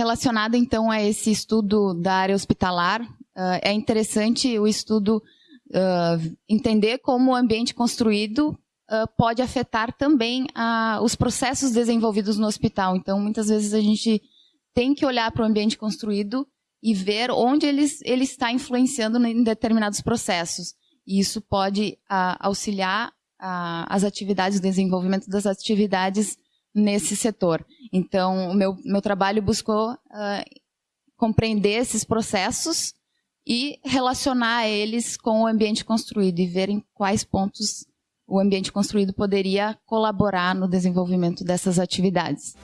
Relacionado então a esse estudo da área hospitalar, uh, é interessante o estudo uh, entender como o ambiente construído uh, pode afetar também os processos desenvolvidos no hospital. Então, muitas vezes a gente tem que olhar para o ambiente construído e ver onde ele, ele está influenciando em determinados processos. E isso pode auxiliar as atividades, o desenvolvimento das atividades nesse setor. Então, o meu, meu trabalho buscou uh, compreender esses processos e relacionar eles com o ambiente construído e ver em quais pontos o ambiente construído poderia colaborar no desenvolvimento dessas atividades.